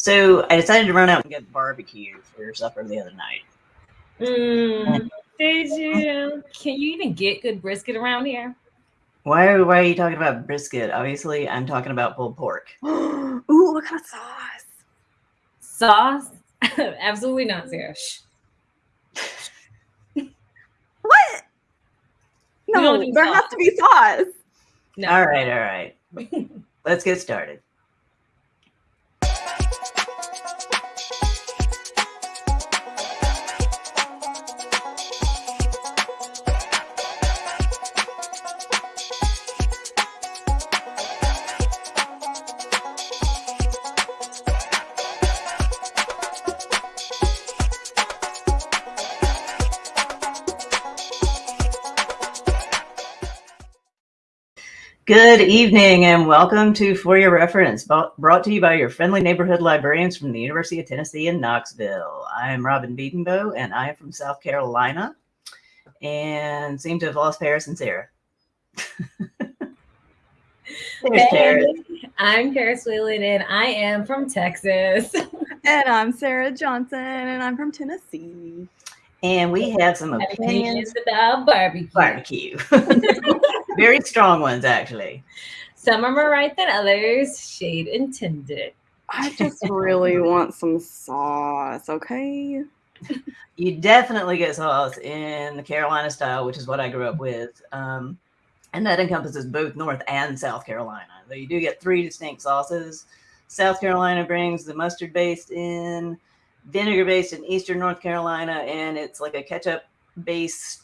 So I decided to run out and get barbecue for supper the other night. Mm, did you? Can you even get good brisket around here? Why are, why are you talking about brisket? Obviously, I'm talking about pulled pork. Ooh, what kind of sauce? Sauce? Absolutely not, Sarah. What? No, there sauce. has to be sauce. No. All right, all right. Let's get started. Good evening and welcome to For Your Reference, brought brought to you by your friendly neighborhood librarians from the University of Tennessee in Knoxville. I am Robin Beatonbow and I am from South Carolina and seem to have lost Paris and Sarah. There's Paris. Hey, I'm Paris Whelan and I am from Texas. And I'm Sarah Johnson, and I'm from Tennessee. And we have some opinions Opinions about barbecue. barbecue. Very strong ones, actually. Some are more right than others. Shade intended. I just really want some sauce, okay? You definitely get sauce in the Carolina style, which is what I grew up with. Um, and that encompasses both North and South Carolina. Though you do get three distinct sauces. South Carolina brings the mustard based in, vinegar based in Eastern North Carolina, and it's like a ketchup based,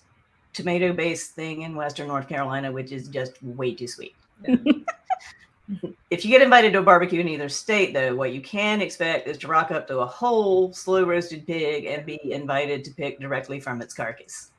tomato based thing in Western North Carolina, which is just way too sweet. if you get invited to a barbecue in either state, though, what you can expect is to rock up to a whole slow roasted pig and be invited to pick directly from its carcass.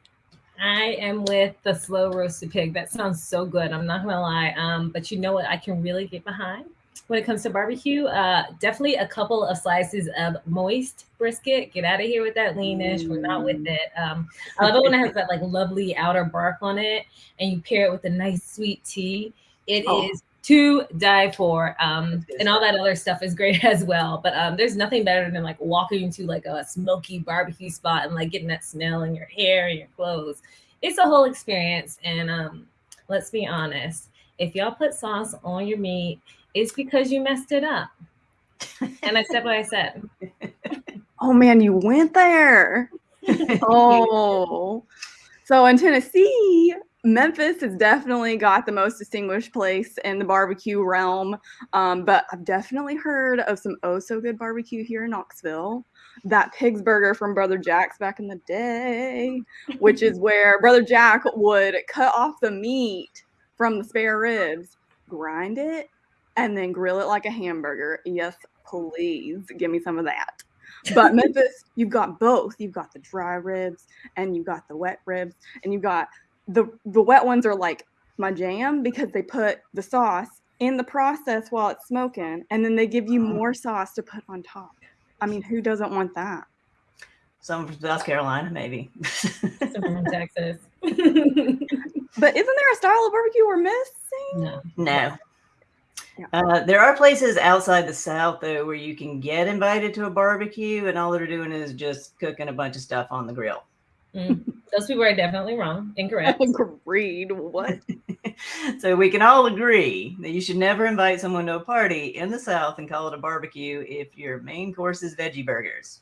I am with the slow roasted pig. That sounds so good. I'm not gonna lie. Um, but you know what I can really get behind when it comes to barbecue? Uh, definitely a couple of slices of moist brisket. Get out of here with that leanish. We're not with it. Um, I love it when it has that like lovely outer bark on it, and you pair it with a nice sweet tea. It is Oh. to die for. Um, and all that other stuff is great as well. But um, there's nothing better than like walking into like a smoky barbecue spot and like getting that smell in your hair and your clothes. It's a whole experience. And um, let's be honest, if y'all put sauce on your meat, it's because you messed it up. And I said what I said. Oh man, you went there. Oh. So in Tennessee, Memphis has definitely got the most distinguished place in the barbecue realm. Um, but I've definitely heard of some oh so good barbecue here in Knoxville. That pig's burger from Brother Jack's back in the day, which is where Brother Jack would cut off the meat from the spare ribs, grind it, and then grill it like a hamburger. Yes, mm-hmm. please give me some of that. But Memphis, you've got both. You've got the dry ribs and you've got the wet ribs, and you've got the the wet ones are like my jam because they put the sauce in the process while it's smoking, and then they give you more sauce to put on top. I mean, who doesn't want that? Some from South Carolina, maybe. Some from Texas. But isn't there a style of barbecue we're missing? no. no. Yeah. Uh, there are places outside the South, though, where you can get invited to a barbecue, and all they're doing is just cooking a bunch of stuff on the grill. Mm. Those people are definitely wrong. Incorrect. Agreed. What? so we can all agree that you should never invite someone to a party in the South and call it a barbecue if your main course is veggie burgers.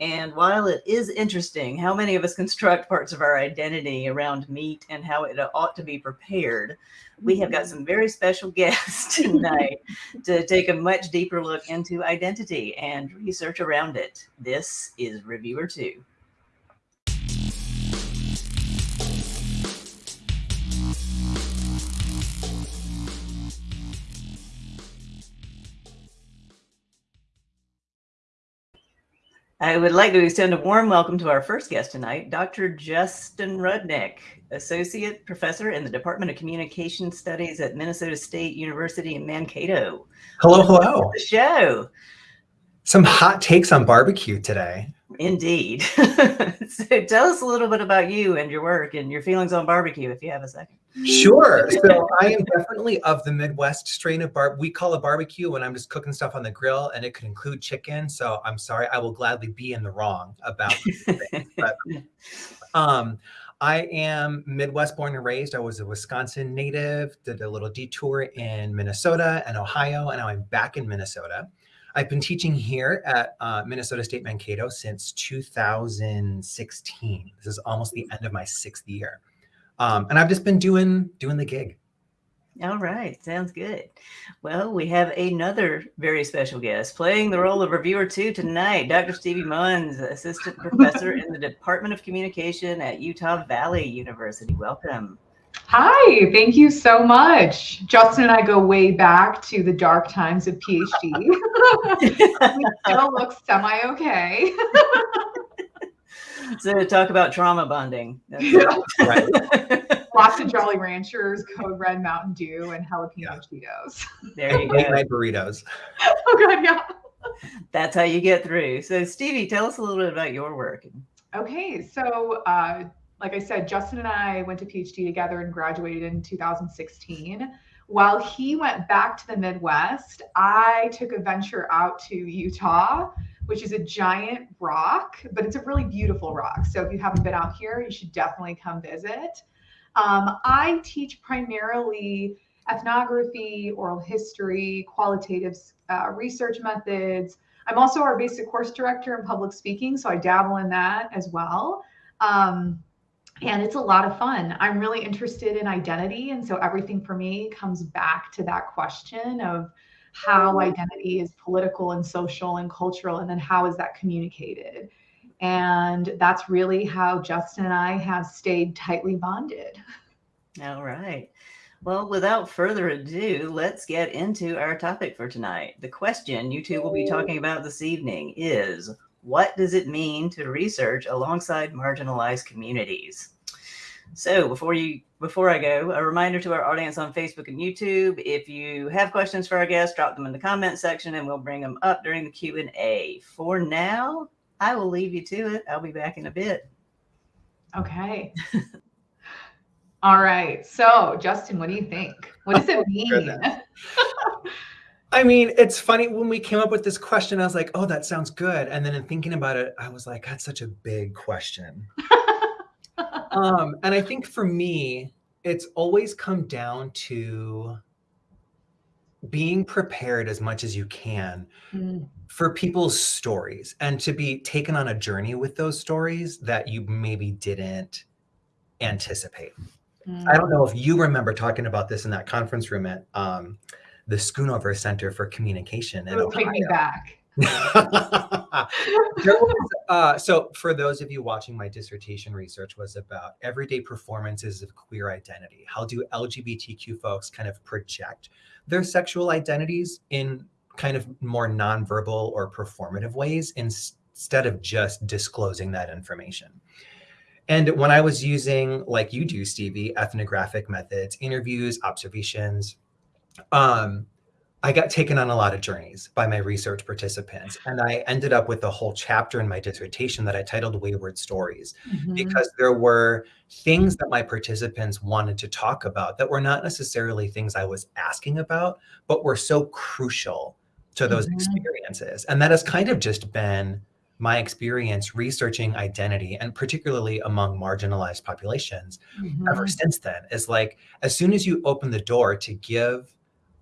And while it is interesting how many of us construct parts of our identity around meat and how it ought to be prepared, we have got mm-hmm. some very special guests tonight to take a much deeper look into identity and research around it. This is Reviewer 2. I would like to extend a warm welcome to our first guest tonight, Dr. Justin Rudnick, Associate Professor in the Department of Communication Studies at Minnesota State University in Mankato. Hello, hello. The show. Some hot takes on barbecue today. Indeed. so tell us a little bit about you and your work and your feelings on barbecue, if you have a second. Sure. So I am definitely of the Midwest strain of bar. We call a barbecue when I'm just cooking stuff on the grill, and it could include chicken. So I'm sorry, I will gladly be in the wrong about things. but um, I am Midwest born and raised. I was a Wisconsin native, did a little detour in Minnesota and Ohio, and now I'm back in Minnesota. I've been teaching here at uh, Minnesota State Mankato since 2016. This is almost the end of my sixth year. Um, and I've just been doing doing the gig. All right, sounds good. Well, we have another very special guest playing the role of reviewer two tonight, Dr. Stevie Munns, assistant professor in the Department of Communication at Utah Valley University. Welcome. Hi, thank you so much. Justin and I go way back to the dark times of PhD. we still look semi okay. so talk about trauma bonding. Yeah. Right. Lots of Jolly Ranchers, Code Red Mountain Dew, and jalapeno yeah. Cheetos. There you go. Late burritos. oh god, yeah. That's how you get through. So Stevie, tell us a little bit about your work. Okay, so uh, like I said, Justin and I went to PhD together and graduated in 2016. While he went back to the Midwest, I took a venture out to Utah, which is a giant rock, but it's a really beautiful rock. So if you haven't been out here, you should definitely come visit. Um, I teach primarily ethnography, oral history, qualitative uh, research methods. I'm also our basic course director in public speaking, so I dabble in that as well. Um, and it's a lot of fun. I'm really interested in identity. And so everything for me comes back to that question of how identity is political and social and cultural, and then how is that communicated? And that's really how Justin and I have stayed tightly bonded. All right. Well, without further ado, let's get into our topic for tonight. The question you two will be talking about this evening is what does it mean to research alongside marginalized communities? So before you before I go, a reminder to our audience on Facebook and YouTube, if you have questions for our guests, drop them in the comment section and we'll bring them up during the Q&A. For now, I will leave you to it. I'll be back in a bit. Okay. All right. So, Justin, what do you think? What does it oh, mean? I mean, it's funny when we came up with this question, I was like, oh, that sounds good. And then in thinking about it, I was like, that's such a big question. um, and I think for me, it's always come down to being prepared as much as you can mm. for people's stories and to be taken on a journey with those stories that you maybe didn't anticipate. Mm. I don't know if you remember talking about this in that conference room at um, the Schoonover Center for Communication. In oh, take me back. was, uh, so for those of you watching, my dissertation research was about everyday performances of queer identity. How do LGBTQ folks kind of project their sexual identities in kind of more nonverbal or performative ways instead of just disclosing that information? And when I was using, like you do, Stevie, ethnographic methods, interviews, observations, um, I got taken on a lot of journeys by my research participants. And I ended up with a whole chapter in my dissertation that I titled Wayward Stories, mm-hmm. because there were things that my participants wanted to talk about that were not necessarily things I was asking about, but were so crucial to those mm-hmm. experiences. And that has kind of just been my experience researching identity and particularly among marginalized populations mm-hmm. ever since then is like as soon as you open the door to give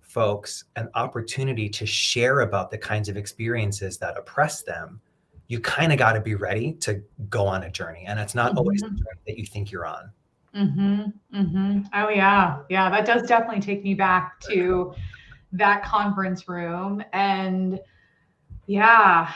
folks an opportunity to share about the kinds of experiences that oppress them, you kind of got to be ready to go on a journey. And it's not mm-hmm. always the journey that you think you're on. Mm-hmm. Mm-hmm. Oh yeah. Yeah. That does definitely take me back to that conference room. And yeah,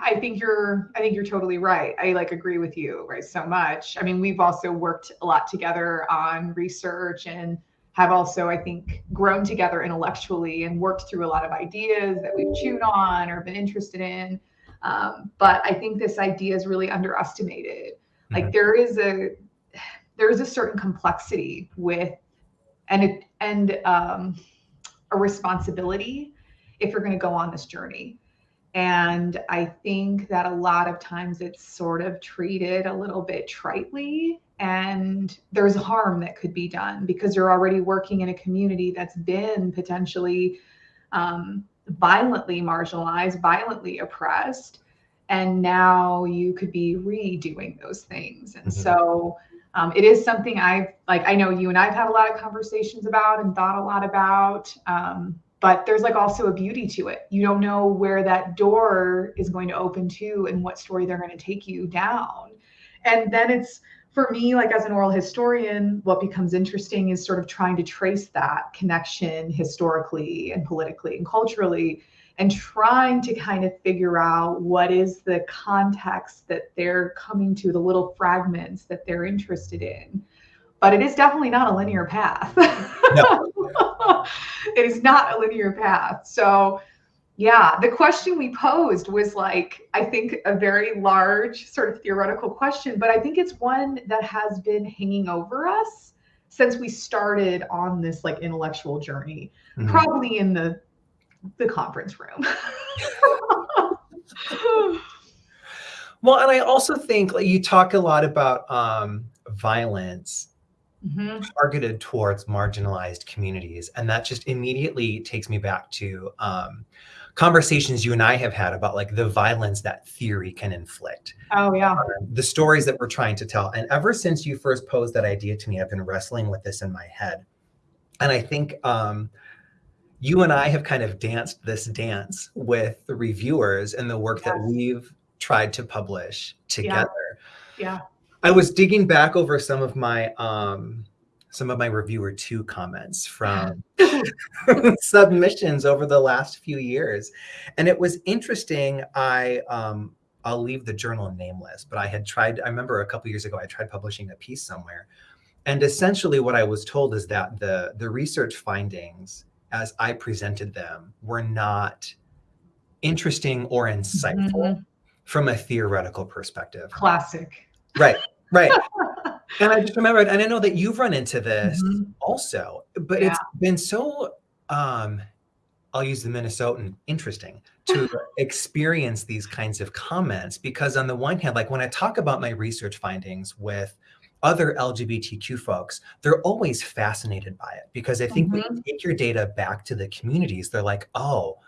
I think you're I think you're totally right. I like agree with you, right? So much. I mean, we've also worked a lot together on research and have also, I think, grown together intellectually and worked through a lot of ideas that we've chewed on or been interested in. Um, but I think this idea is really underestimated. Mm-hmm. Like there is a there is a certain complexity with and it, and um, a responsibility if you're going to go on this journey. And I think that a lot of times it's sort of treated a little bit tritely, and there's harm that could be done because you're already working in a community that's been potentially um, violently marginalized, violently oppressed. And now you could be redoing those things. And mm-hmm. so um, it is something I've, like, I know you and I've had a lot of conversations about and thought a lot about. Um, but there's like also a beauty to it. You don't know where that door is going to open to and what story they're going to take you down. And then it's for me, like as an oral historian, what becomes interesting is sort of trying to trace that connection historically and politically and culturally and trying to kind of figure out what is the context that they're coming to, the little fragments that they're interested in but it is definitely not a linear path. No. it is not a linear path. So, yeah, the question we posed was like, I think a very large sort of theoretical question, but I think it's one that has been hanging over us since we started on this like intellectual journey, mm-hmm. probably in the the conference room. well, and I also think like you talk a lot about um, violence mm-hmm. targeted towards marginalized communities. And that just immediately takes me back to um, conversations you and I have had about like the violence that theory can inflict. Oh, yeah. Um, the stories that we're trying to tell. And ever since you first posed that idea to me, I've been wrestling with this in my head. And I think um, you and I have kind of danced this dance with the reviewers and the work yes. that we've tried to publish together. Yeah. yeah. I was digging back over some of my um some of my reviewer two comments from submissions over the last few years. And it was interesting. I um I'll leave the journal nameless, but I had tried, I remember a couple years ago, I tried publishing a piece somewhere. And essentially what I was told is that the the research findings as I presented them were not interesting or insightful mm-hmm. from a theoretical perspective. Classic. Right. Right. and I just remembered, and I know that you've run into this mm-hmm. also, but yeah. it's been so um I'll use the Minnesotan interesting to experience these kinds of comments because on the one hand, like when I talk about my research findings with other LGBTQ folks, they're always fascinated by it because I think mm-hmm. when you mm-hmm. take your data back to the communities, they're like, oh,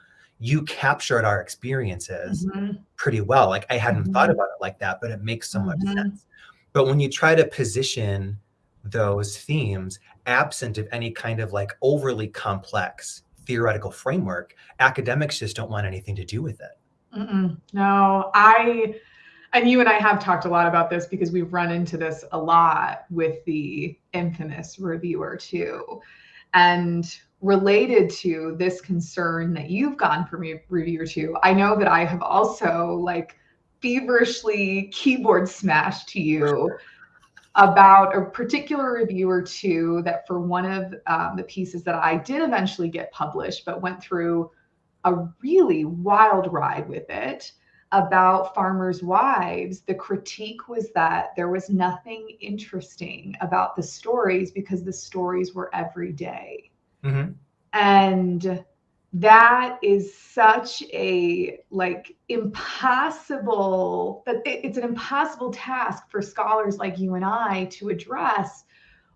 you captured our experiences mm-hmm. pretty well. Like I hadn't mm-hmm. thought about it like that, but it makes so much mm-hmm. sense. But when you try to position those themes absent of any kind of like overly complex theoretical framework, academics just don't want anything to do with it. Mm-mm. No, I, and you and I have talked a lot about this because we've run into this a lot with the infamous reviewer two. And related to this concern that you've gone from reviewer two, I know that I have also like feverishly keyboard smash to you about a particular review or two that for one of um, the pieces that I did eventually get published, but went through a really wild ride with it about farmers' wives. The critique was that there was nothing interesting about the stories because the stories were everyday. Mm-hmm. And that is such a like impossible it's an impossible task for scholars like you and I to address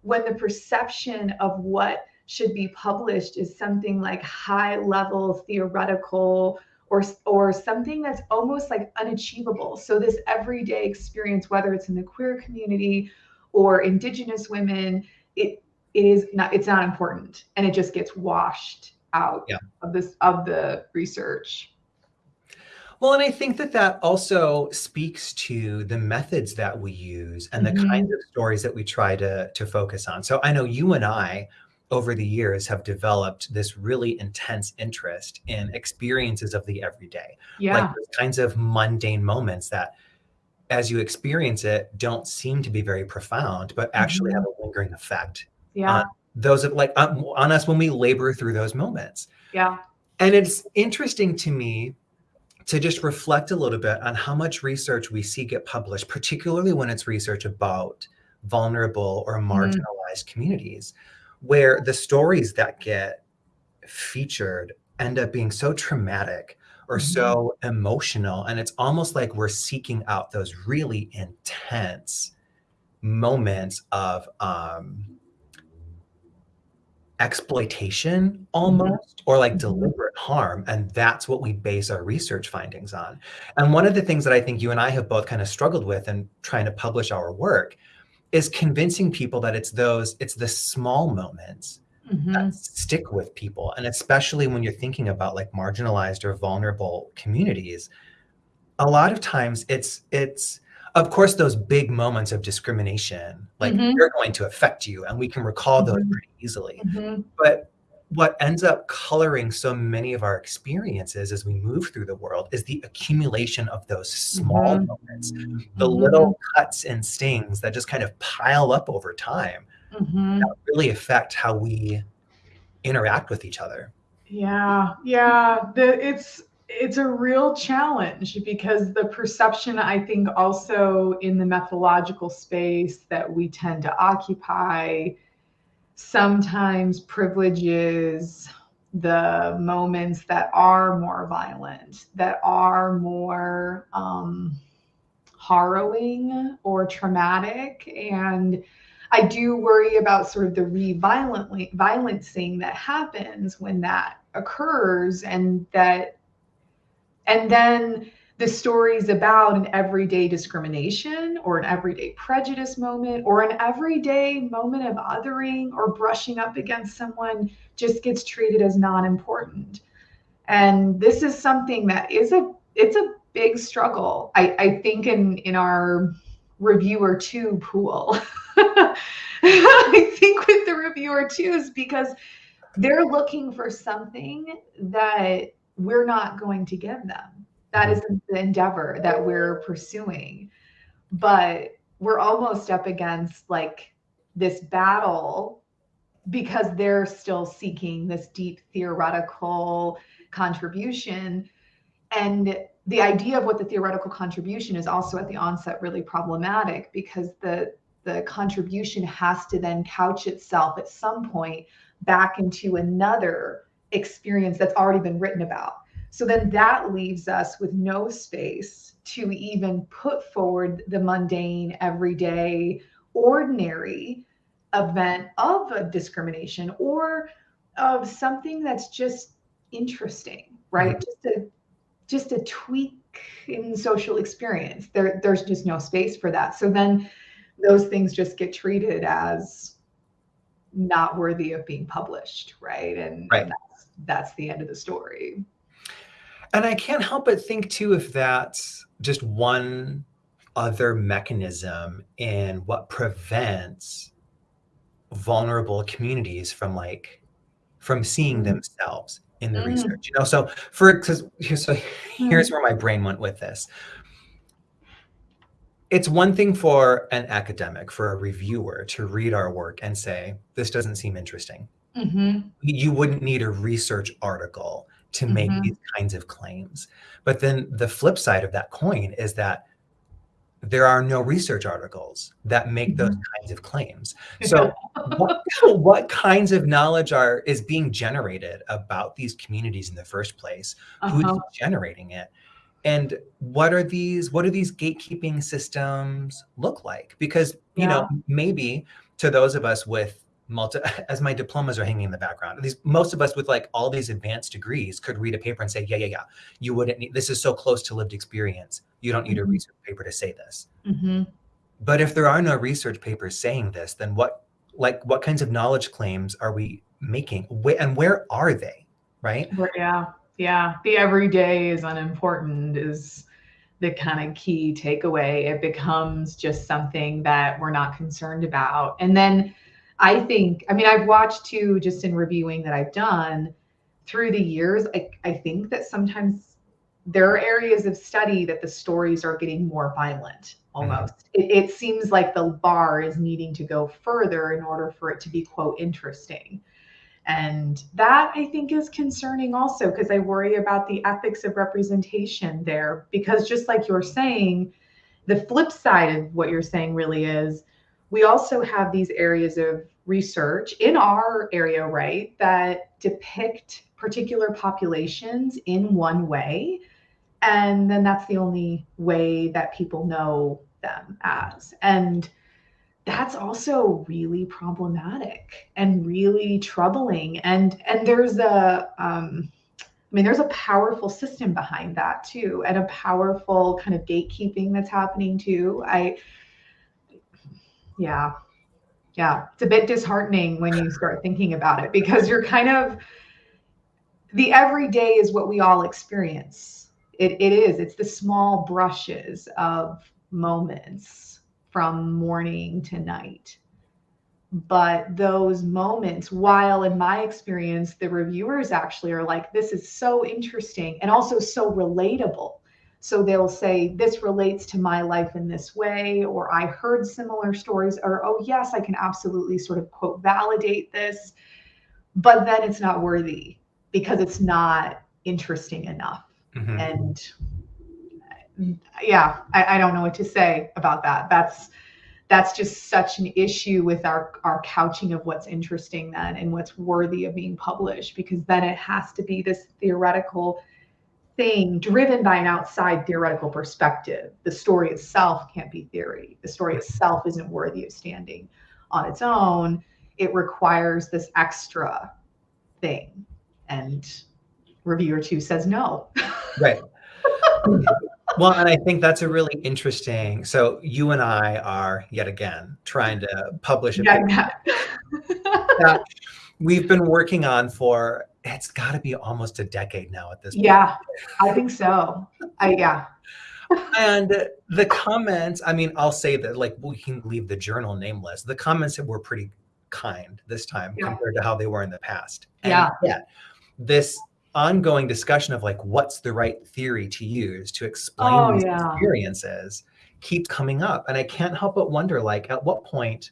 when the perception of what should be published is something like high level theoretical or or something that's almost like unachievable. So this everyday experience whether it's in the queer community or indigenous women it it is not it's not important and it just gets washed out yeah. of this of the research well and i think that that also speaks to the methods that we use and the mm-hmm. kinds of stories that we try to to focus on so i know you and i over the years have developed this really intense interest in experiences of the everyday yeah like those kinds of mundane moments that as you experience it don't seem to be very profound but actually mm-hmm. have a lingering effect yeah those like on, on us when we labor through those moments. Yeah. And it's interesting to me to just reflect a little bit on how much research we see get published, particularly when it's research about vulnerable or mm-hmm. marginalized mm. communities, where the stories that get featured end up being so traumatic or Mhm. so emotional. And it's almost like we're seeking out those really intense moments of um, exploitation almost or like Mhm. deliberate harm and that's what we base our research findings on and one of the things that i think you and i have both kind of struggled with in trying to publish our work is convincing people that it's those it's the small moments Mhm. that stick with people and especially when you're thinking about like marginalized or vulnerable communities a lot of times it's it's of course those big moments of discrimination like Mhm. they're going to affect you and we can recall those Mhm. pretty easily Mhm. but what ends up coloring so many of our experiences as we move through the world is the accumulation of those small Mhm. moments the little cuts and stings that just kind of pile up over time Mhm. that really affect how we interact with each other Yeah, yeah. The it's it's a real challenge because the perception I think also in the methodological space that we tend to occupy sometimes privileges the moments that are more violent, that are more um, harrowing or traumatic. And I do worry about sort of the re-violently violencing that happens when that occurs and that and then the stories about an everyday discrimination or an everyday prejudice moment or an everyday moment of othering or brushing up against someone just gets treated as non-important. And this is something that is a it's a big struggle i i think in in our reviewer two pool. I think with the reviewer twos because they're looking for something that we're not going to give them. That is mm-hmm. the endeavor that we're pursuing. But we're almost up against like this battle because they're still seeking this deep theoretical contribution. And the idea of what the theoretical contribution is also at the onset really problematic because the the contribution has to then couch itself at some point back into another experience that's already been written about. So then that leaves us with no space to even put forward the mundane everyday ordinary event of a discrimination or of something that's just interesting right? Mm-hmm. just a just a tweak in social experience. There there's just no space for that. So then those things just get treated as not worthy of being published right? And, right. and that's, the end of the story. And i can't help but think too if that's just one other mechanism in what prevents vulnerable communities from like from seeing themselves in the mm. research you know? So for because so here's where my brain went with this. It's one thing for an academic for a reviewer to read our work and say this doesn't seem interesting mm-hmm. you wouldn't need a research article to make mm-hmm. these kinds of claims but then the flip side of that coin is that there are no research articles that make those kinds of claims. So what, what, kinds of knowledge are is being generated about these communities in the first place? Uh-huh. Who's generating it? And what are these what do these gatekeeping systems look like? Because you yeah. know, maybe to those of us with multi as my diplomas are hanging in the background these most of us with like all these advanced degrees could read a paper and say yeah yeah yeah you wouldn't need this is so close to lived experience. You don't need mm-hmm. a research paper to say this. Mm-hmm. but if there are no research papers saying this then what like what kinds of knowledge claims are we making? And where are they right? Yeah yeah. The everyday is unimportant is the kind of key takeaway. It becomes just something that we're not concerned about. And then I think, I mean, I've watched too, just in reviewing that I've done through the years, I, I think that sometimes there are areas of study that the stories are getting more violent almost. Mm-hmm. It, it seems like the bar is needing to go further in order for it to be, quote, interesting. And that I think is concerning also because I worry about the ethics of representation there. Because just like you're saying, the flip side of what you're saying really is we also have these areas of research in our area, right, that depict particular populations in one way. And then that's the only way that people know them as. And that's also really problematic and really troubling. And and there's a um, I mean, there's a powerful system behind that too, and a powerful kind of gatekeeping that's happening too. I, yeah, yeah, it's a bit disheartening when you start thinking about it because you're kind of the everyday is what we all experience. It, it is. It's the small brushes of moments from morning to night. But those moments, while in my experience, the reviewers actually are like, this is so interesting and also so relatable. So they'll say, this relates to my life in this way, or I heard similar stories, or oh, yes, I can absolutely sort of quote validate this. But then it's not worthy because it's not interesting enough. Mm-hmm. And yeah, I, I don't know what to say about that. That's that's just such an issue with our our couching of what's interesting then and what's worthy of being published because then it has to be this theoretical thing driven by an outside theoretical perspective. The story itself can't be theory. The story itself isn't worthy of standing on its own. It requires this extra thing. And reviewer two says no. Right. Well, and I think that's a really interesting. So you and I are yet again trying to publish a yeah, that we've been working on for it's got to be almost a decade now at this point. Yeah, I think so. I yeah. and the comments, I mean, I'll say that like we can leave the journal nameless. The comments were pretty kind this time yeah. compared to how they were in the past. And yeah. Yeah. This ongoing discussion of like what's the right theory to use to explain oh, these yeah. experiences keeps coming up and i can't help but wonder like at what point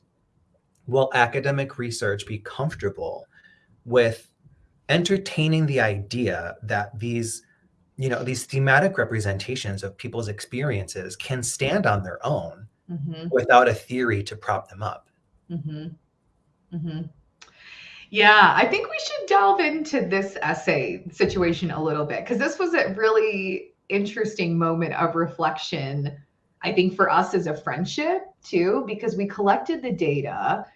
will academic research be comfortable with entertaining the idea that these you know these thematic representations of people's experiences can stand on their own mm-hmm. without a theory to prop them up mm-hmm. Mm-hmm. Yeah, I think we should delve into this essay situation a little bit because this was a really interesting moment of reflection, I think, for us as a friendship too, because we collected the data.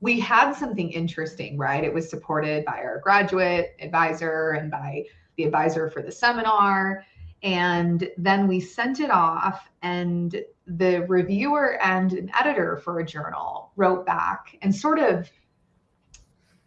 We had something interesting, right? It was supported by our graduate advisor and by the advisor for the seminar. And then we sent it off, and the reviewer and an editor for a journal wrote back and sort of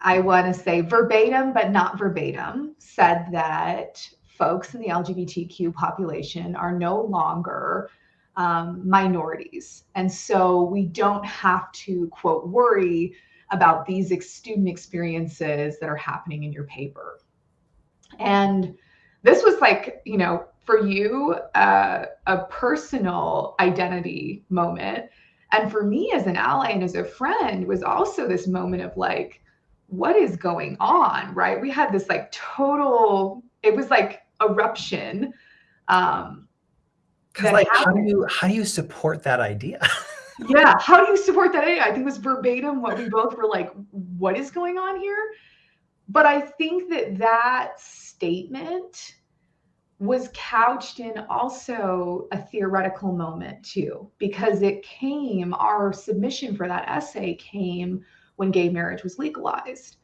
I want to say verbatim, but not verbatim, said that folks in the LGBTQ population are no longer um, minorities. And so we don't have to, quote, worry about these ex- student experiences that are happening in your paper. And this was like, you know, for you, uh, a personal identity moment. And for me as an ally and as a friend was also this moment of like, what is going on right we had this like total it was like eruption um because like happened. how do you how do you support that idea yeah how do you support that idea i think it was verbatim what we both were like what is going on here but i think that that statement was couched in also a theoretical moment too because it came our submission for that essay came when gay marriage was legalized.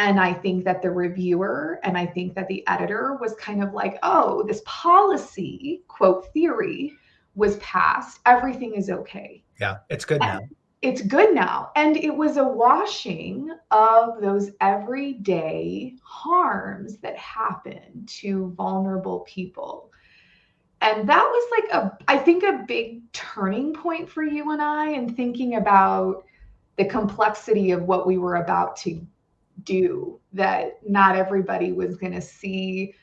And I think that the reviewer and I think that the editor was kind of like, oh, this policy, quote, theory was passed. Everything is okay. Yeah, it's good now. it's good now. And it was a washing of those everyday harms that happen to vulnerable people. And that was like a, I think, a big turning point for you and I in thinking about the complexity of what we were about to do that not everybody was going to see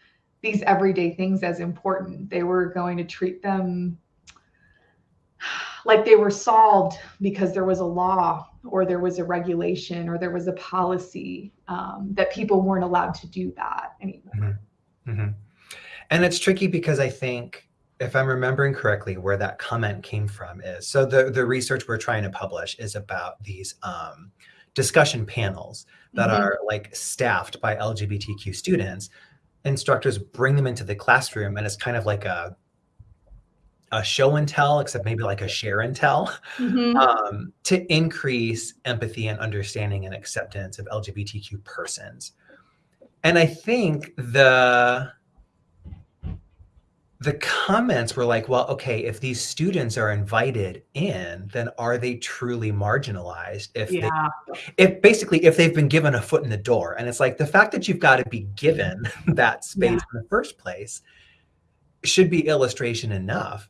these everyday things as important they were going to treat them like they were solved because there was a law or there was a regulation or there was a policy um, that people weren't allowed to do that anymore mm-hmm. Mm-hmm. and it's tricky because i think if I'm remembering correctly, where that comment came from is so the the research we're trying to publish is about these um, discussion panels that Mhm. are like staffed by LGBTQ students, instructors bring them into the classroom and it's kind of like a a show and tell, except maybe like a share and tell, Mhm. um, to increase empathy and understanding and acceptance of LGBTQ persons. And I think the the comments were like, well, okay, if these students are invited in, then are they truly marginalized? If they yeah. if basically if they've been given a foot in the door and it's like the fact that you've got to be given that space Yeah. in the first place should be illustration enough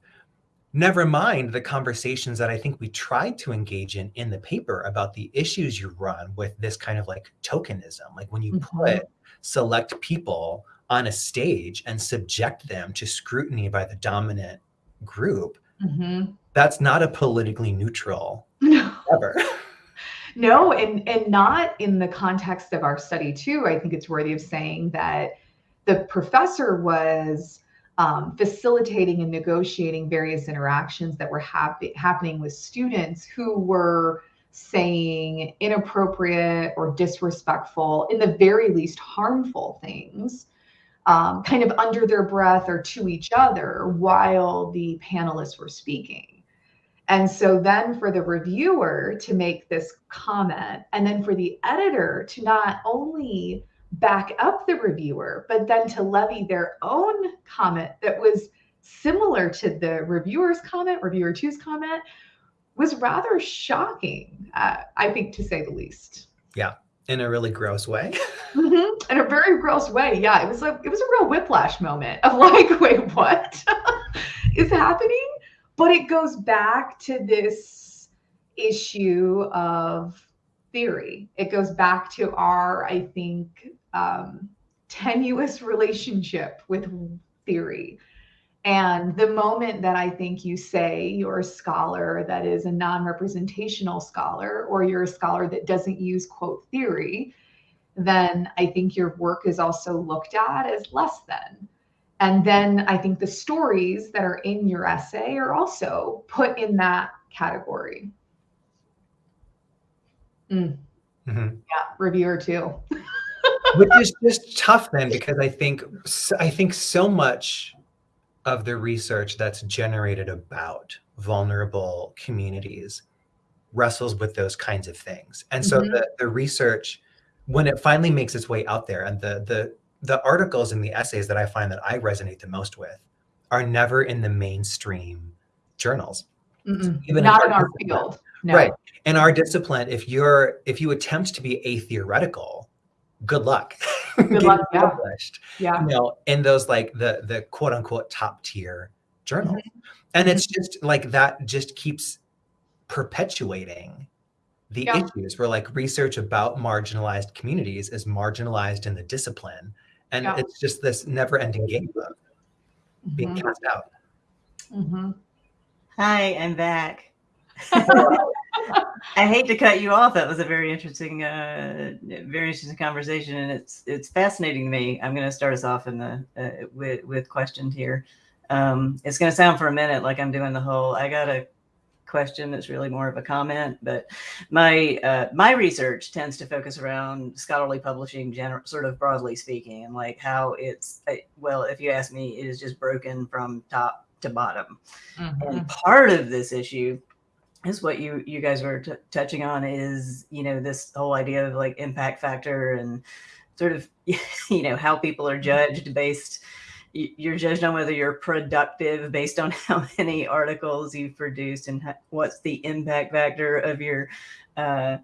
never mind the conversations that i think we tried to engage in in the paper about the issues you run with this kind of like tokenism like when you Mhm. put select people on a stage and subject them to scrutiny by the dominant group Mhm. that's not a politically neutral ever No, and and not in the context of our study too. I think it's worthy of saying that the professor was um, facilitating and negotiating various interactions that were hap- happening with students who were saying inappropriate or disrespectful, in the very least harmful things, um, kind of under their breath or to each other while the panelists were speaking. And so then for the reviewer to make this comment, and then for the editor to not only back up the reviewer, but then to levy their own comment that was similar to the reviewer's comment, reviewer two's comment, was rather shocking, uh, I think, to say the least. In a really gross way Mhm. In a very gross way, yeah. It was like it was a real whiplash moment of like, wait, what is happening? But it goes back to this issue of theory. It goes back to our, I think, um, tenuous relationship with theory. And the moment that I think you say you're a scholar that is a non representational scholar, or you're a scholar that doesn't use quote theory, then I think your work is also looked at as less than. And then I think the stories that are in your essay are also put in that category. Mm, Mhm. yeah, reviewer two. which is just tough then because i think i think so much of the research that's generated about vulnerable communities wrestles with those kinds of things and so Mhm. the, the research when it finally makes its way out there and the the the articles and the essays that i find that i resonate the most with are never in the mainstream journals Mm-mm. Even in Not our in our field. No. Right. In our discipline, if you're if you attempt to be atheoretical, good luck. Getting luck, yeah. published. Yeah. You know, in those like the the quote unquote top tier journals. Mm-hmm. And it's just like that just keeps perpetuating the Yeah. issues where like research about marginalized communities is marginalized in the discipline. And Yeah. it's just this never ending game of being Mhm. cast out. Mhm. Hi, I'm back. I hate to cut you off. That was a very interesting, uh, very interesting conversation, and it's it's fascinating to me. I'm going to start us off in the uh, with with questions here. Um, it's going to sound for a minute like I'm doing the whole. I got a question that's really more of a comment, but my uh, my research tends to focus around scholarly publishing, general, sort of broadly speaking, and like how it's uh, well, if you ask me, it is just broken from top to bottom. Mhm. And part of this issue is what you you guys were touching on is you know this whole idea of like impact factor and sort of you know how people are judged based you're judged on whether you're productive based on how many articles you've produced and ha- what's the impact factor of your uh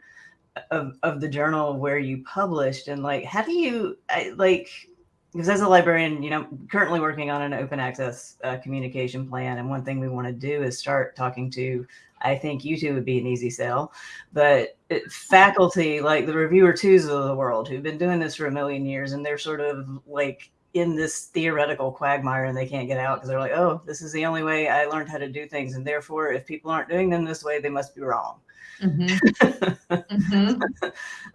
of, of the journal where you published and like how do you I, like because as a librarian you know currently working on an open access uh, communication plan and one thing we want to do is start talking to i think you two would be an easy sell but it, faculty like the reviewer twos of the world who've been doing this for a million years and they're sort of like in this theoretical quagmire and they can't get out because they're like oh this is the only way i learned how to do things and therefore if people aren't doing them this way they must be wrong Mhm. Mhm.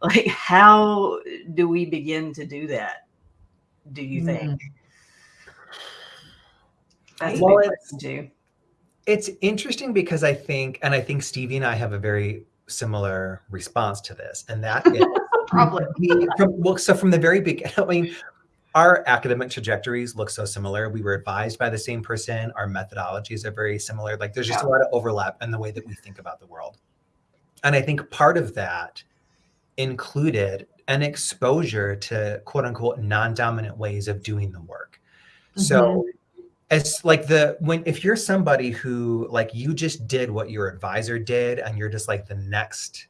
like how do we begin to do that do you hmm. think that's Well, a big it's- question too It's interesting because I think, and I think Stevie and I have a very similar response to this, and that is Probably. we- from, well, so from the very beginning, I mean, our academic trajectories look so similar. We were advised by the same person. Our methodologies are very similar. Like there's just a lot of overlap in the way that we think about the world. And I think part of that included an exposure to quote unquote non-dominant ways of doing the work. So it's like the when if you're somebody who like you just did what your advisor did and you're just like the next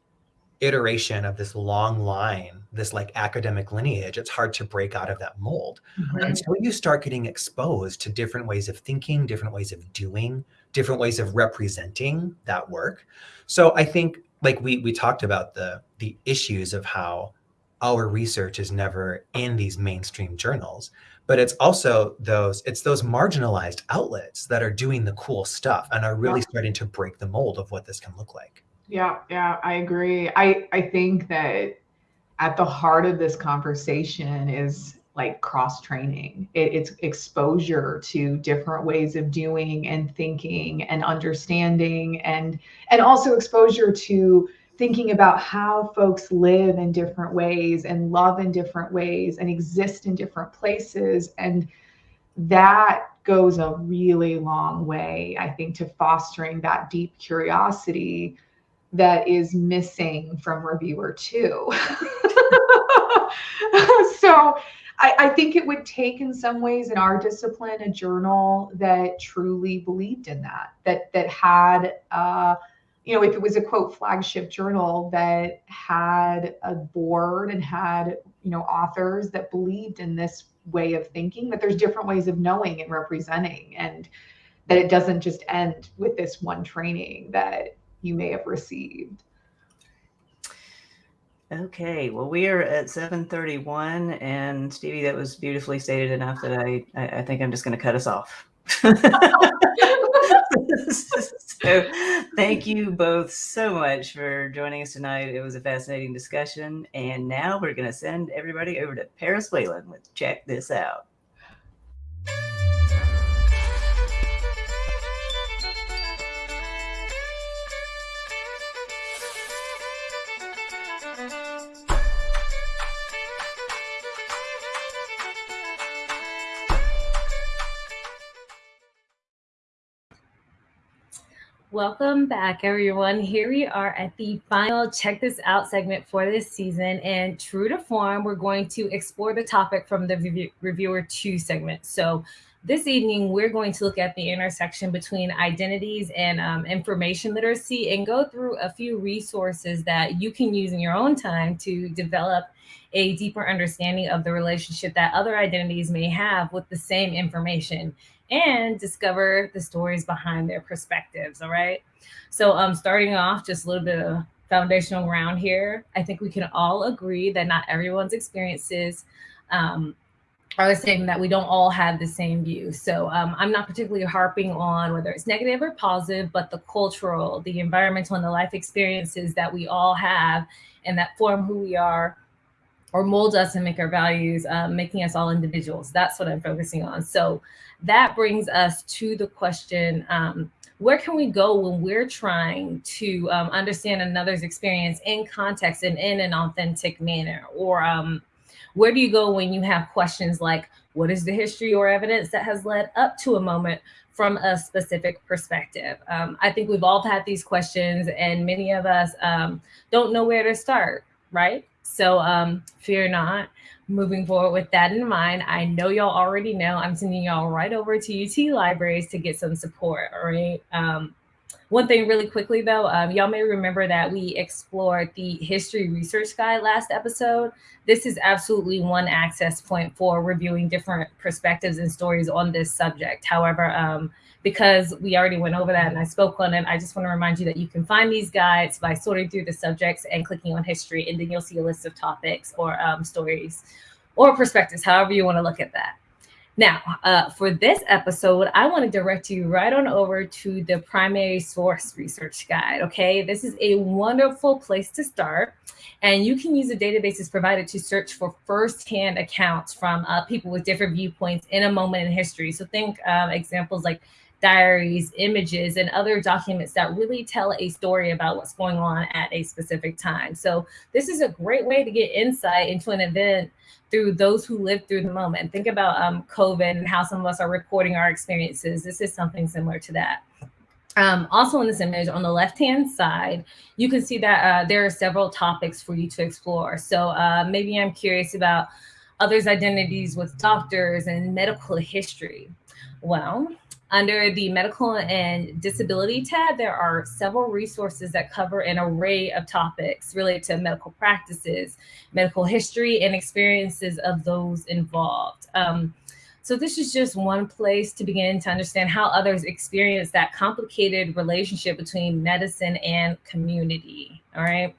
iteration of this long line, this like academic lineage, it's hard to break out of that mold Mhm. until you start getting exposed to different ways of thinking, different ways of doing, different ways of representing that work. So I think like we we talked about the the issues of how our research is never in these mainstream journals, but it's also those it's those marginalized outlets that are doing the cool stuff and are really starting to break the mold of what this can look like. Yeah, yeah, I agree. I I think that at the heart of this conversation is like cross training. It, it's exposure to different ways of doing and thinking and understanding, and and also exposure to thinking about how folks live in different ways and love in different ways and exist in different places and that goes a really long way i think to fostering that deep curiosity that is missing from reviewer two. so I, I, think it would take in some ways in our discipline a journal that truly believed in that, that that had uh, you know, if it was a quote flagship journal that had a board and had, you know, authors that believed in this way of thinking, that there's different ways of knowing and representing and that it doesn't just end with this one training that you may have received. Okay, well, we are at 731 and Stevie, that was beautifully stated enough that I, I, I think I'm just going to cut us off. so thank you both so much for joining us tonight. It was a fascinating discussion. And now we're going to send everybody over to Paris Whalen with Check This Out. Welcome back, everyone. Here we are at the final check this out segment for this season. And true to form, we're going to explore the topic from the review- reviewer two segment. So, this evening, we're going to look at the intersection between identities and um, information literacy and go through a few resources that you can use in your own time to develop a deeper understanding of the relationship that other identities may have with the same information and discover the stories behind their perspectives. All right. So, um, starting off, just a little bit of foundational ground here. I think we can all agree that not everyone's experiences um, are the same, that we don't all have the same view. So, um, I'm not particularly harping on whether it's negative or positive, but the cultural, the environmental, and the life experiences that we all have and that form who we are or mold us and make our values, um, making us all individuals. That's what I'm focusing on. So that brings us to the question um, where can we go when we're trying to um, understand another's experience in context and in an authentic manner? Or um, where do you go when you have questions like, what is the history or evidence that has led up to a moment from a specific perspective? Um, I think we've all had these questions, and many of us um, don't know where to start, right? So um, fear not. Moving forward with that in mind, I know y'all already know I'm sending y'all right over to UT Libraries to get some support. All right. Um, one thing really quickly though, um, y'all may remember that we explored the history research guide last episode. This is absolutely one access point for reviewing different perspectives and stories on this subject. However, um, because we already went over that and I spoke on it, I just want to remind you that you can find these guides by sorting through the subjects and clicking on history, and then you'll see a list of topics or um, stories or perspectives, however you want to look at that. Now, uh, for this episode, I want to direct you right on over to the primary source research guide. Okay, this is a wonderful place to start. And you can use the databases provided to search for firsthand accounts from uh, people with different viewpoints in a moment in history. So think um, examples like diaries, images, and other documents that really tell a story about what's going on at a specific time. So this is a great way to get insight into an event through those who lived through the moment. Think about um, COVID and how some of us are recording our experiences. This is something similar to that. Um, also in this image on the left-hand side, you can see that uh, there are several topics for you to explore. So uh, maybe I'm curious about others' identities with doctors and medical history. Well, under the medical and disability tab, there are several resources that cover an array of topics related to medical practices, medical history, and experiences of those involved. Um, so this is just one place to begin to understand how others experience that complicated relationship between medicine and community. All right.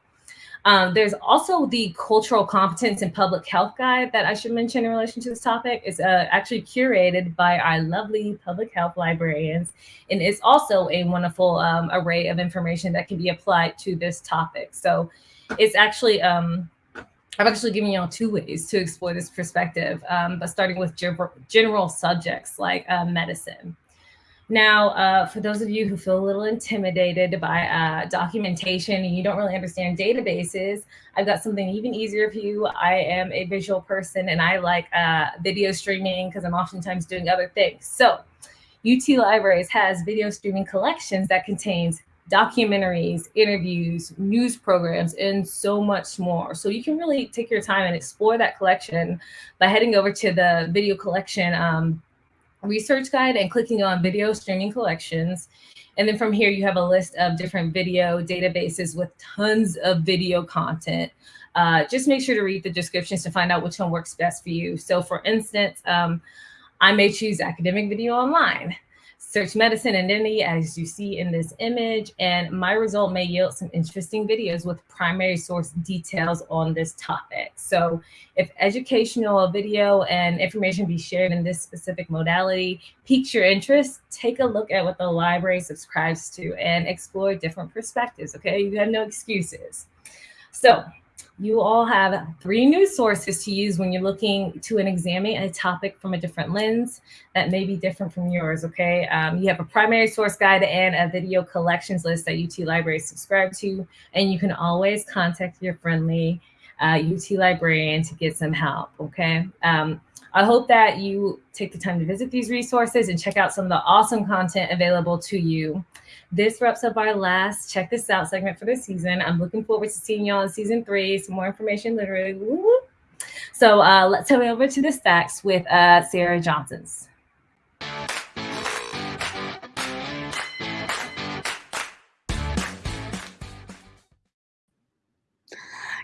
Um, there's also the cultural competence and public health guide that I should mention in relation to this topic. It's uh, actually curated by our lovely public health librarians, and it's also a wonderful um, array of information that can be applied to this topic. So it's actually um, I've actually given you all two ways to explore this perspective, um, but starting with general subjects like uh, medicine. Now, uh, for those of you who feel a little intimidated by uh, documentation and you don't really understand databases, I've got something even easier for you. I am a visual person and I like uh, video streaming because I'm oftentimes doing other things. So UT Libraries has video streaming collections that contains documentaries, interviews, news programs, and so much more. So you can really take your time and explore that collection by heading over to the video collection um, research guide and clicking on video streaming collections. And then from here, you have a list of different video databases with tons of video content. Uh, just make sure to read the descriptions to find out which one works best for you. So for instance, um, I may choose academic video online search medicine identity as you see in this image, and my result may yield some interesting videos with primary source details on this topic. So if educational video and information be shared in this specific modality piques your interest, take a look at what the library subscribes to and explore different perspectives, okay? You have no excuses. So you all have three news sources to use when you're looking to an examine a topic from a different lens that may be different from yours, okay? Um, you have a primary source guide and a video collections list that UT Libraries subscribe to, and you can always contact your friendly uh, UT librarian to get some help, okay? Um, I hope that you take the time to visit these resources and check out some of the awesome content available to you. This wraps up our last check this out segment for the season. I'm looking forward to seeing y'all in season three. Some more information, literally. So uh, let's head over to the stacks with uh, Sarah Johnson's.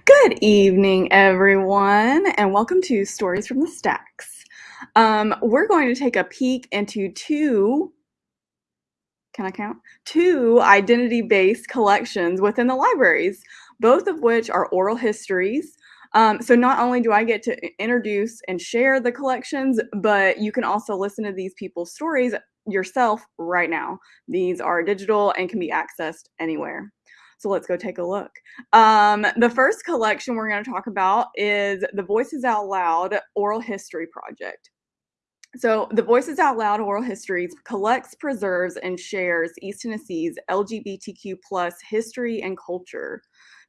Good evening, everyone, and welcome to Stories from the Stacks. Um, we're going to take a peek into two can I count? Two identity based collections within the libraries, both of which are oral histories. Um, so not only do I get to introduce and share the collections, but you can also listen to these people's stories yourself right now. These are digital and can be accessed anywhere. So let's go take a look. Um, the first collection we're going to talk about is the Voices Out Loud Oral History Project. So, the Voices Out Loud Oral Histories collects, preserves, and shares East Tennessee's LGBTQ plus history and culture.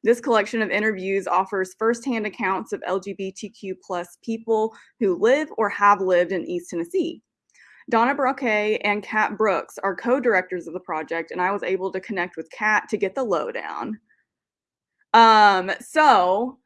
This collection of interviews offers firsthand accounts of LGBTQ plus people who live or have lived in East Tennessee. Donna Braquet and Kat Brooks are co-directors of the project, and I was able to connect with Kat to get the lowdown. Um, so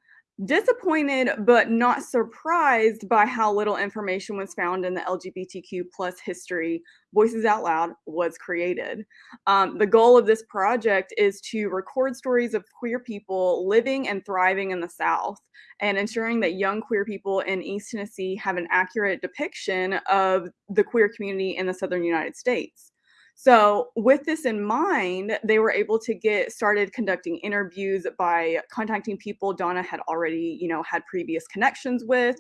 disappointed but not surprised by how little information was found in the lgbtq plus history voices out loud was created. Um, the goal of this project is to record stories of queer people living and thriving in the south and ensuring that young queer people in east tennessee have an accurate depiction of the queer community in the southern united states so, with this in mind, they were able to get started conducting interviews by contacting people Donna had already, you know, had previous connections with.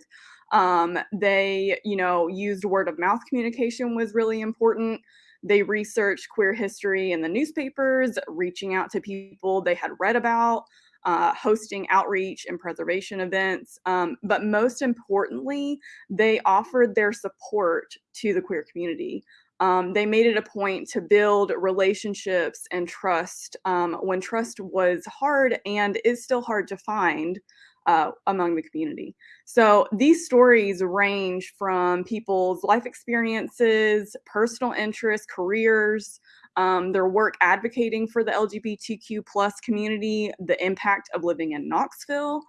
Um, they, you know, used word of mouth communication was really important. They researched queer history in the newspapers, reaching out to people they had read about, uh, hosting outreach and preservation events. Um, but most importantly, they offered their support to the queer community. Um, they made it a point to build relationships and trust um, when trust was hard and is still hard to find uh, among the community. So these stories range from people's life experiences, personal interests, careers, um, their work advocating for the LGBTQ plus community, the impact of living in Knoxville,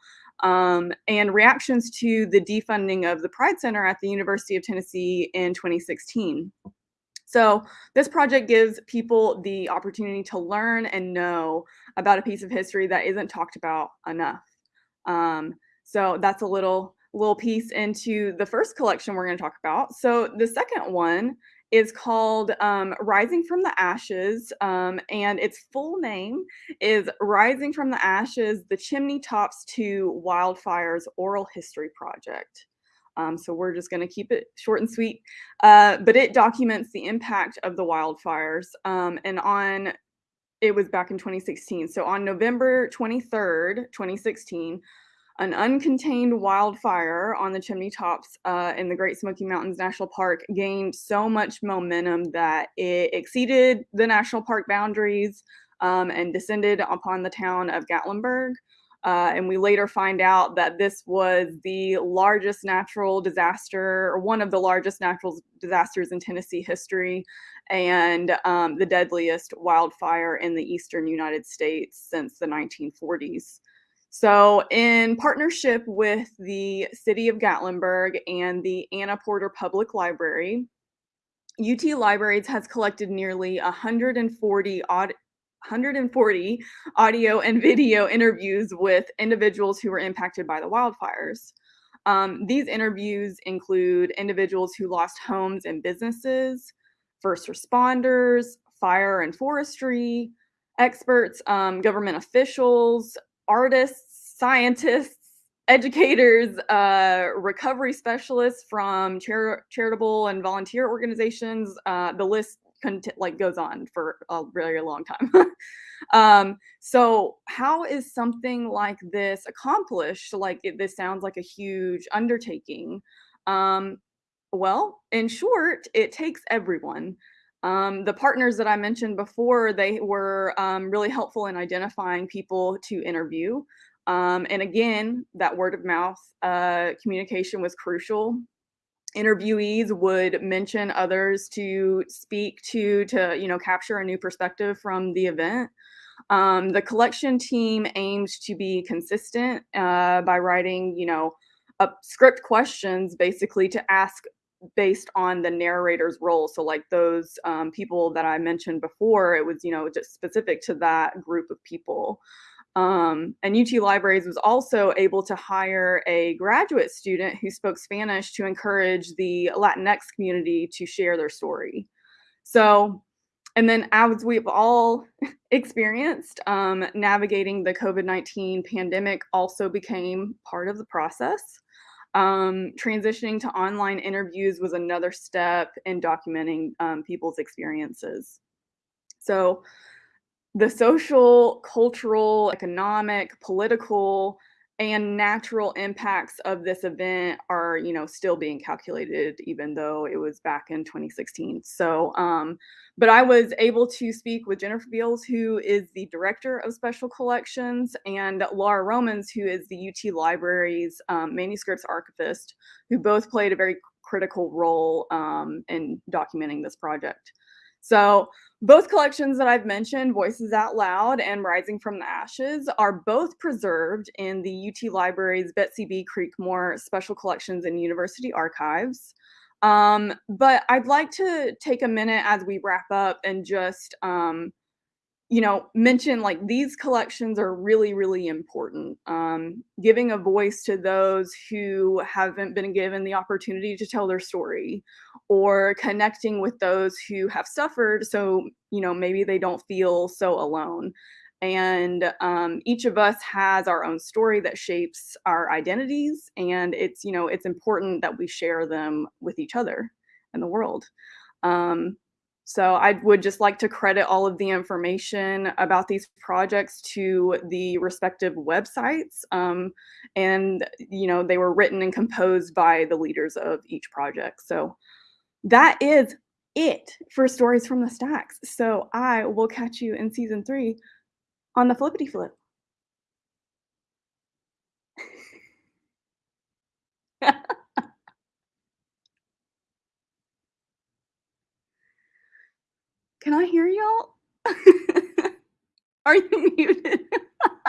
um, and reactions to the defunding of the Pride Center at the University of Tennessee in 2016. So this project gives people the opportunity to learn and know about a piece of history that isn't talked about enough. Um, so that's a little little piece into the first collection we're going to talk about. So the second one is called um, Rising from the Ashes, um, and its full name is Rising from the Ashes, the Chimney Tops to Wildfires Oral History Project. Um, so we're just going to keep it short and sweet. Uh, but it documents the impact of the wildfires. Um, and on, it was back in 2016. So on November 23rd, 2016, an uncontained wildfire on the chimney tops uh, in the Great Smoky Mountains National Park gained so much momentum that it exceeded the national park boundaries um, and descended upon the town of Gatlinburg. Uh, and we later find out that this was the largest natural disaster, or one of the largest natural disasters in Tennessee history, and um, the deadliest wildfire in the eastern United States since the 1940s. So, in partnership with the City of Gatlinburg and the Anna Porter Public Library, UT Libraries has collected nearly 140 odd 140 audio and video interviews with individuals who were impacted by the wildfires. Um, these interviews include individuals who lost homes and businesses, first responders, fire and forestry, experts, um, government officials, artists, scientists, educators, uh, recovery specialists from char- charitable and volunteer organizations. Uh, the list like goes on for a very long time. um, so how is something like this accomplished? Like it, this sounds like a huge undertaking. Um, well, in short, it takes everyone. Um, the partners that I mentioned before, they were um, really helpful in identifying people to interview. Um, and again, that word of mouth uh, communication was crucial interviewees would mention others to speak to to you know capture a new perspective from the event. Um, the collection team aims to be consistent uh, by writing you know script questions basically to ask based on the narrator's role. So like those um, people that i mentioned before it was you know just specific to that group of people um, and UT Libraries was also able to hire a graduate student who spoke Spanish to encourage the Latinx community to share their story. So, and then as we've all experienced, um, navigating the COVID 19 pandemic also became part of the process. Um, transitioning to online interviews was another step in documenting um, people's experiences. So, the social, cultural, economic, political, and natural impacts of this event are, you know, still being calculated, even though it was back in 2016. So, um, but I was able to speak with Jennifer Beals, who is the director of special collections, and Laura Romans, who is the UT Library's um, manuscripts archivist, who both played a very critical role um, in documenting this project. So both collections that I've mentioned, Voices Out Loud and Rising from the Ashes, are both preserved in the UT Library's Betsy B. Creekmore Special Collections and University Archives. Um, but I'd like to take a minute as we wrap up and just um, you know, mention like these collections are really, really important. Um, giving a voice to those who haven't been given the opportunity to tell their story, or connecting with those who have suffered, so you know maybe they don't feel so alone. And um, each of us has our own story that shapes our identities, and it's you know it's important that we share them with each other and the world. Um, so I would just like to credit all of the information about these projects to the respective websites. Um, and, you know, they were written and composed by the leaders of each project. So that is it for stories from the stacks. So I will catch you in season three on the flippity flip. Can I hear y'all? Are you muted?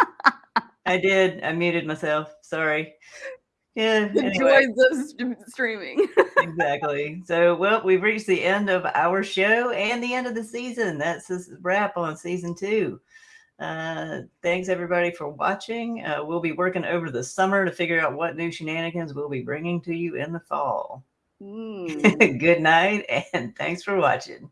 I did. I muted myself. Sorry. Yeah. the Anyway, joys of streaming. exactly. So, well, we've reached the end of our show and the end of the season. That's a wrap on season two. Uh, thanks everybody for watching. Uh, we'll be working over the summer to figure out what new shenanigans we'll be bringing to you in the fall. Mm. Good night and thanks for watching.